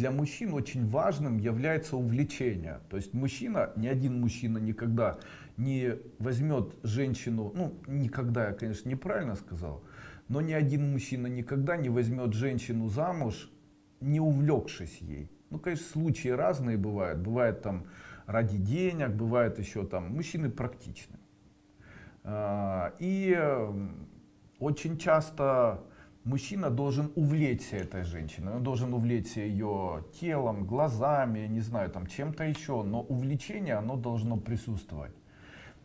для мужчин очень важным является увлечение. То есть мужчина, ни один мужчина никогда не возьмет женщину, ну никогда я конечно неправильно сказал, но ни один мужчина никогда не возьмет женщину замуж, не увлекшись ей. Ну конечно случаи разные бывают, бывает там ради денег, бывает еще там мужчины практичны. А, и очень часто мужчина должен увлечься этой женщиной, он должен увлечься ее телом, глазами, не знаю, там чем-то еще, но увлечение оно должно присутствовать.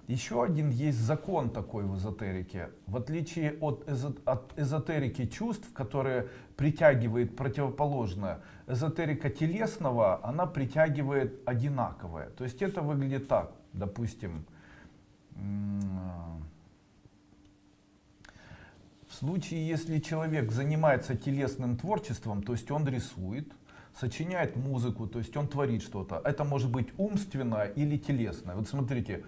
Еще один есть закон такой в эзотерике. В отличие от, эзо, от эзотерики чувств, которые притягивает противоположное, эзотерика телесного, она притягивает одинаковое. То есть это выглядит так, допустим, случае, если человек занимается телесным творчеством, то есть он рисует, сочиняет музыку, то есть он творит что-то. Это может быть умственное или телесное. Вот смотрите,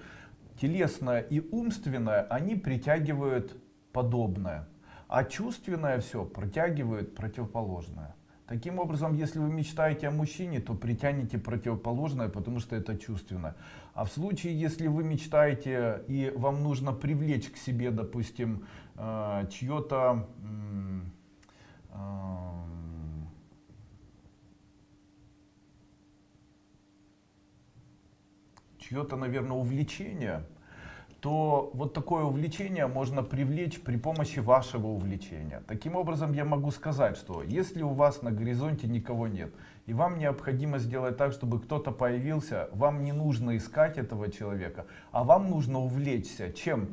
телесное и умственное, они притягивают подобное, а чувственное все притягивает противоположное. Таким образом, если вы мечтаете о мужчине, то притянете противоположное, потому что это чувственно. А в случае, если вы мечтаете и вам нужно привлечь к себе, допустим, э, чье-то э, чье-то, наверное, увлечение, то вот такое увлечение можно привлечь при помощи вашего увлечения. Таким образом, я могу сказать, что если у вас на горизонте никого нет, и вам необходимо сделать так, чтобы кто-то появился, вам не нужно искать этого человека, а вам нужно увлечься. Чем?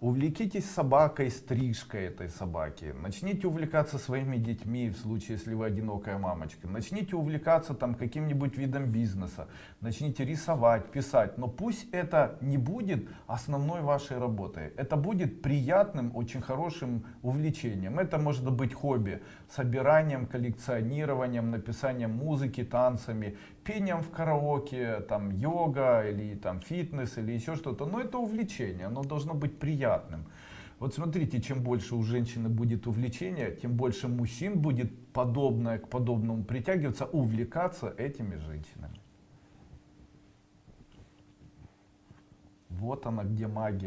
Увлекитесь собакой, стрижкой этой собаки. Начните увлекаться своими детьми, в случае, если вы одинокая мамочка. Начните увлекаться там каким-нибудь видом бизнеса. Начните рисовать, писать. Но пусть это не будет основной вашей работой. Это будет приятным, очень хорошим увлечением. Это может быть хобби. Собиранием, коллекционированием, написанием музыки, танцами, пением в караоке, там йога или там фитнес или еще что-то. Но это увлечение. Оно должно быть приятным приятным. Вот смотрите, чем больше у женщины будет увлечения, тем больше мужчин будет подобное к подобному притягиваться, увлекаться этими женщинами. Вот она где магия.